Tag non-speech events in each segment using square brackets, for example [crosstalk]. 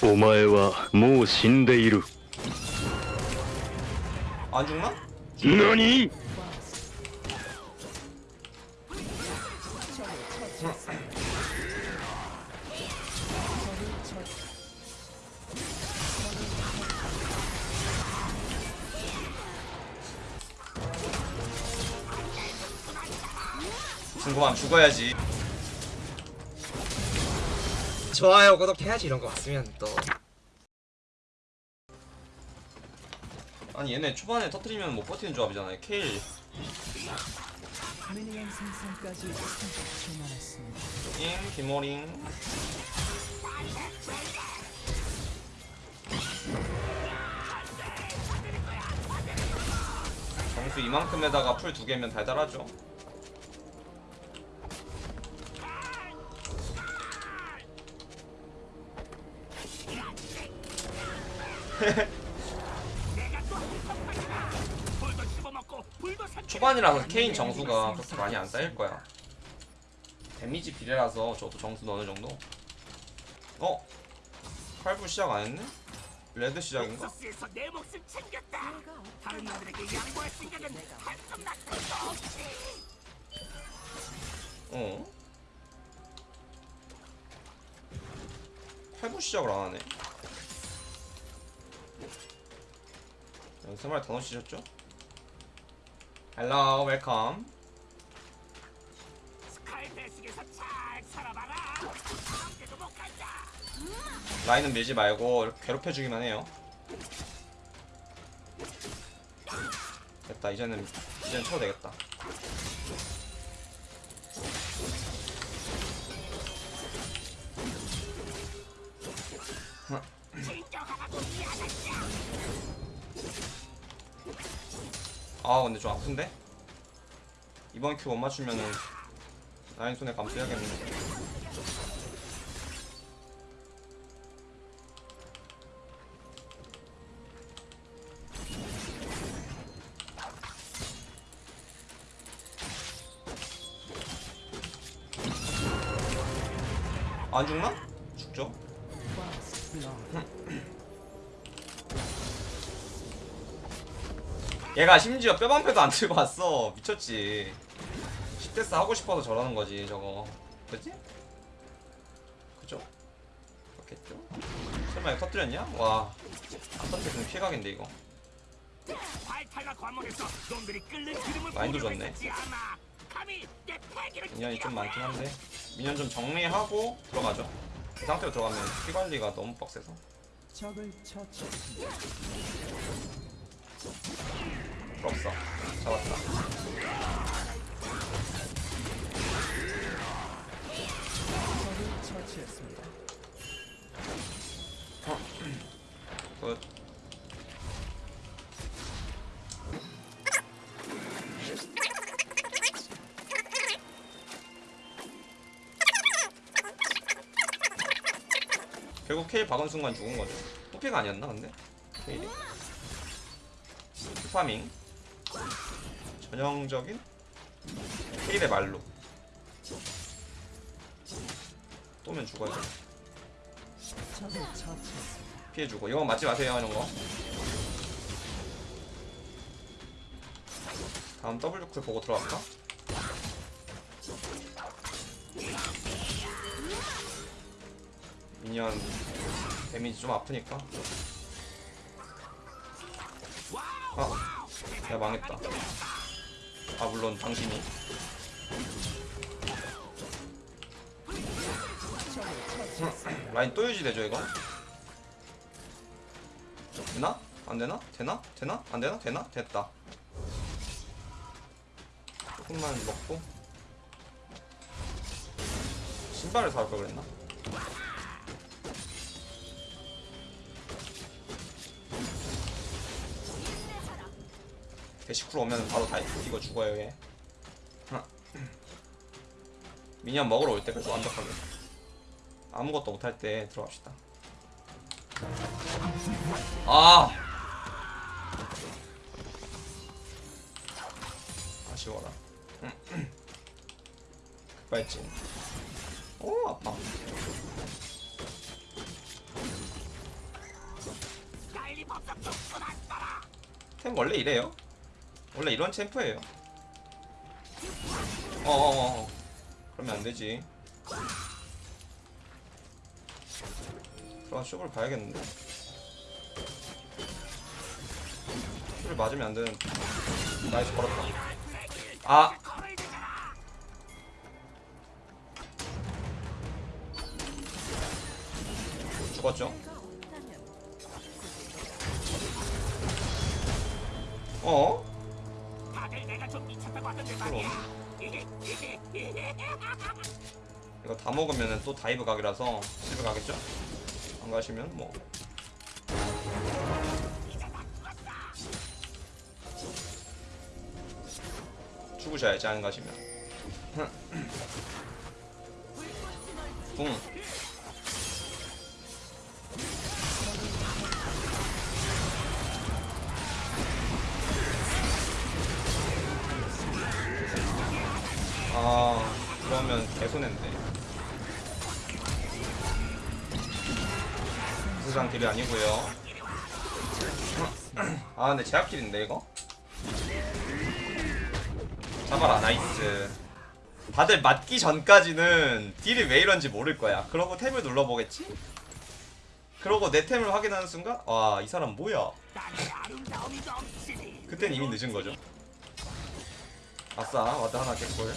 お前はもう死んでいる 안 죽나? 何 궁금함 죽어야지 좋아요 구독해야지 이런 거 봤으면 또. 아니 얘네 초반에 터트리면 못 버티는 조합이잖아요 케일. 미니언 생성까지 30초 남았습니다. 잉 김모링. 점수 이만큼에다가 풀 두 개면 달달하죠 초반이라서 케인 정수가 그렇게 많이 안 쌓일 거야 데미지 비례라서 저도 정수는 어느 정도 어? 칼부 시작 안 했네? 레드 시작인가? 어? 칼부 시작을 안 하네 연습할 더 넣으셨죠? Hello welcome. 라인은 밀지 말고 이렇게 괴롭혀주기만 해요 됐다 이제는 이제는 쳐도 되겠다 아 근데 좀 아픈데? 이번 큐 못 맞추면은 라인 손에 감수해야겠는데 안 죽나? 죽죠? 얘가 심지어 뼈방패도 안 들고 왔어 미쳤지 10대스 하고 싶어서 저러는 거지 저거 그지? 그죠? 그렇겠죠? 설마 이거 터뜨렸냐? 와안 터뜨렸으면 피해가겠는데 이거 보려고 좋네. 미년이 좀 많긴 한데 미년 좀 정리하고 들어가죠 이 상태로 들어가면 피 관리가 너무 빡세서 부럽어 잡았다 처치했습니다. 굿 결국 케일 박은 순간 죽은 거죠. 풀피가 아니었나 근데? 케일이? farming 전형적인 케일의 말로 또면 죽어야 돼. 적을 처치했습니다. 피해주고 이건 맞지 마세요 이런 거 다음 W cool 보고 들어갈까? 미니언 데미지 좀 아프니까 아 내가 망했다 아 물론 당신이 라인 또 유지되죠 이거? 되나? 안 되나? 되나? 되나? 안 되나? 되나? 됐다. 조금만 먹고 신발을 사올 걸 그랬나? 대시쿨 오면 바로 다 이거 죽어요 얘. 미니언 먹으러 올때 그래서 완벽하게. 아무것도 못할 때 들어갑시다. 아! 아쉬워라. 급발진. 오 아파 템 원래 이래요 원래 이런 챔프예요. 어어어 그러면 안 되지. 들어가 쇼를 봐야겠는데. 쇼를 맞으면 안 되는 나이스 걸었다. 아! 죽었죠? 어? 내가. 이거 다 먹으면 또 dive 각이라서 실브 가겠죠? 안 가시면 뭐 죽으셔야지 안 가시면 [clears throat] 붕 그러면 개손인데. 부상 딜이 아니고요. 아, 근데 제압킬인데 이거? 잡아라, 나이스. 다들 맞기 전까지는 딜이 왜 이런지 모를 거야. 그러고 탭을 눌러보겠지? 그러고 내 템을 확인하는 순간, 와, 이 사람 뭐야? 그땐 이미 늦은 거죠. 아싸, 와드 하나 깼골.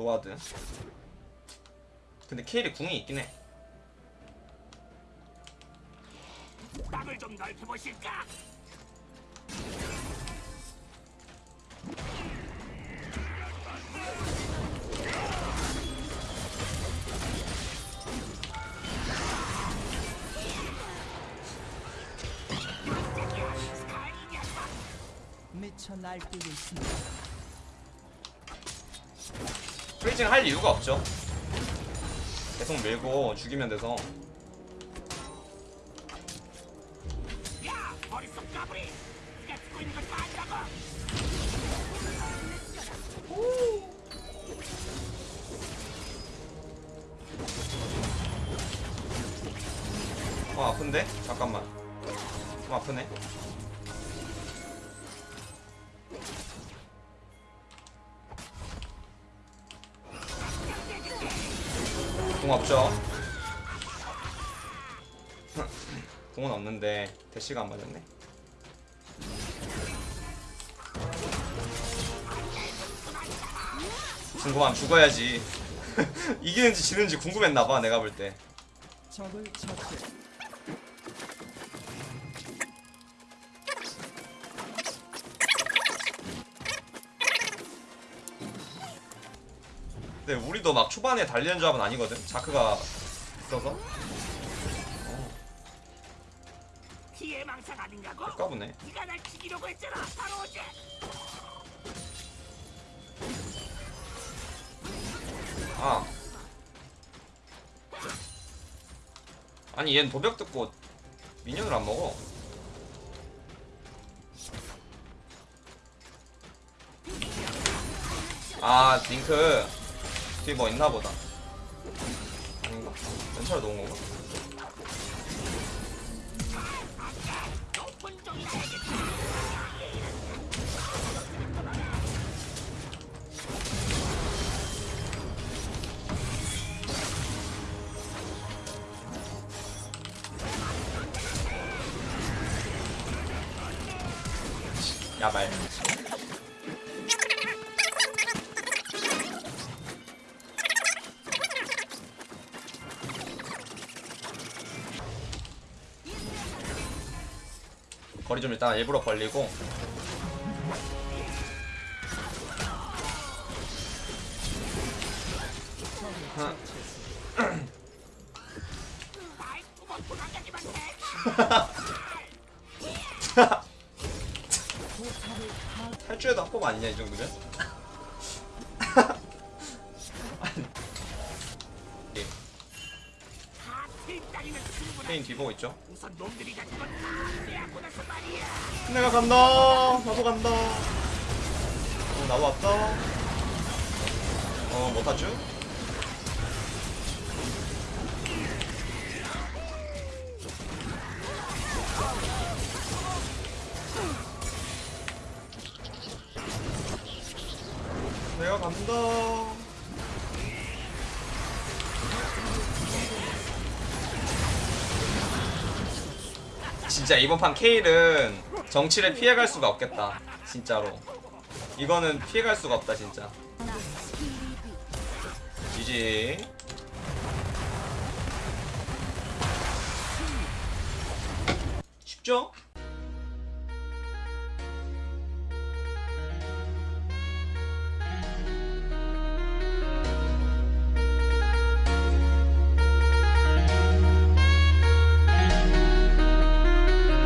노와드. 근데 케일이 궁이 있긴 해. 땅을 좀 넓혀보실까? 미쳐 날뛰고 있습니다. 프리징 할 이유가 없죠. 계속 밀고 죽이면 돼서. 어 아픈데? 잠깐만 좀 아프네 공 없죠? 공은 없는데 대시가 안 맞았네 궁금하면 죽어야지 [laughs] 이기는지 지는지 궁금했나봐 내가 볼때 적을 처치. 근데 우리도 막 초반에 달리는 조합은 아니거든. 자크가 있어서 피해 망상 아닌가고? 아까보네. 네가 날 죽이려고 했잖아. 바로 어제. 아. 아니 얜 도벽 듣고 미니언을 안 먹어. 아 링크 뭐 있나 보다. 아닌가? 연차를 놓은 건가? 야말. 거리 좀 일단 일부러 벌리고 탈주해도 합법 아니냐 이 정도면? 페인 뒤보고 있죠? 말이야. 내가 간다. 나도 간다. 어, 나도 왔다. 어, 못 타죠? 내가 간다. 진짜 이번 판 케일은 정치를 피해갈 수가 없겠다. 진짜로. 이거는 피해갈 수가 없다 진짜. GG. 쉽죠?